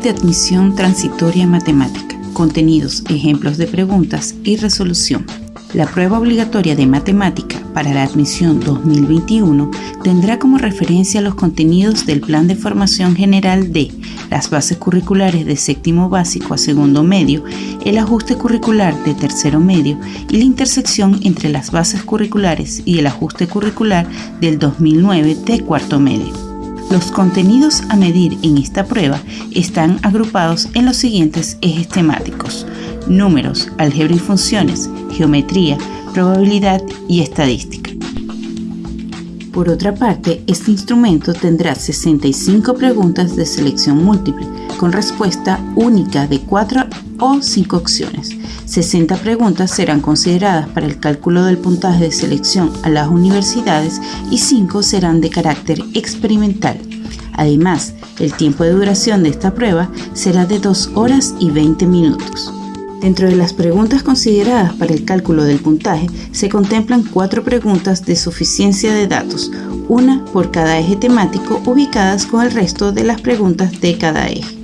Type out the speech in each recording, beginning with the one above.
de admisión transitoria matemática, contenidos, ejemplos de preguntas y resolución. La prueba obligatoria de matemática para la admisión 2021 tendrá como referencia los contenidos del Plan de Formación General de las bases curriculares de séptimo básico a segundo medio, el ajuste curricular de tercero medio y la intersección entre las bases curriculares y el ajuste curricular del 2009 de cuarto medio. Los contenidos a medir en esta prueba están agrupados en los siguientes ejes temáticos. Números, álgebra y funciones, geometría, probabilidad y estadística. Por otra parte, este instrumento tendrá 65 preguntas de selección múltiple, con respuesta única de 4 o 5 opciones. 60 preguntas serán consideradas para el cálculo del puntaje de selección a las universidades y 5 serán de carácter experimental. Además, el tiempo de duración de esta prueba será de 2 horas y 20 minutos. Dentro de las preguntas consideradas para el cálculo del puntaje se contemplan cuatro preguntas de suficiencia de datos, una por cada eje temático ubicadas con el resto de las preguntas de cada eje.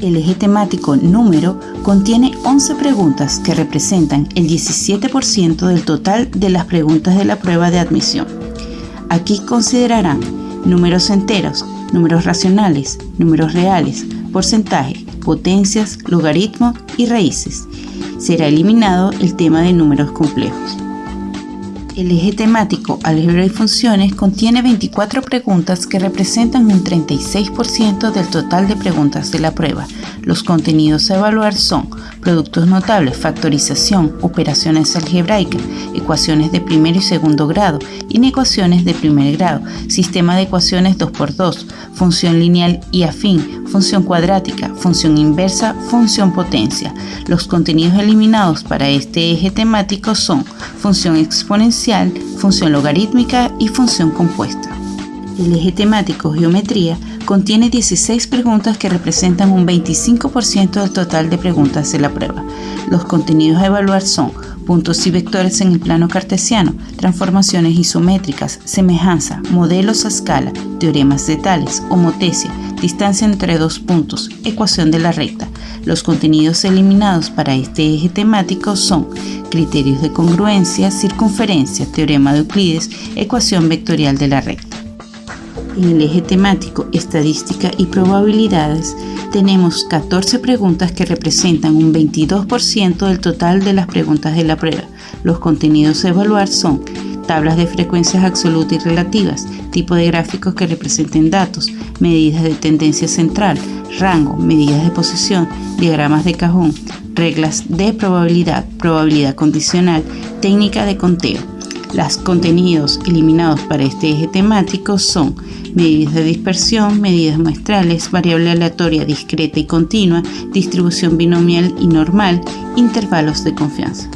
El eje temático número contiene 11 preguntas que representan el 17% del total de las preguntas de la prueba de admisión. Aquí considerarán números enteros, números racionales, números reales, porcentaje, potencias, logaritmos y raíces. Será eliminado el tema de números complejos. El eje temático álgebra y funciones contiene 24 preguntas que representan un 36% del total de preguntas de la prueba. Los contenidos a evaluar son productos notables, factorización, operaciones algebraicas, ecuaciones de primer y segundo grado, inecuaciones de primer grado, sistema de ecuaciones 2x2, función lineal y afín, función cuadrática, función inversa, función potencia. Los contenidos eliminados para este eje temático son función exponencial, función logarítmica y función compuesta. El eje temático geometría contiene 16 preguntas que representan un 25% del total de preguntas de la prueba. Los contenidos a evaluar son puntos y vectores en el plano cartesiano, transformaciones isométricas, semejanza, modelos a escala, teoremas de Tales, homotesia, distancia entre dos puntos, ecuación de la recta. Los contenidos eliminados para este eje temático son criterios de congruencia, circunferencia, teorema de Euclides, ecuación vectorial de la recta. En el eje temático Estadística y Probabilidades tenemos 14 preguntas que representan un 22% del total de las preguntas de la prueba. Los contenidos a evaluar son tablas de frecuencias absolutas y relativas, tipo de gráficos que representen datos, medidas de tendencia central, rango, medidas de posición, diagramas de cajón, reglas de probabilidad, probabilidad condicional, técnica de conteo. Los contenidos eliminados para este eje temático son medidas de dispersión, medidas muestrales, variable aleatoria discreta y continua, distribución binomial y normal, intervalos de confianza.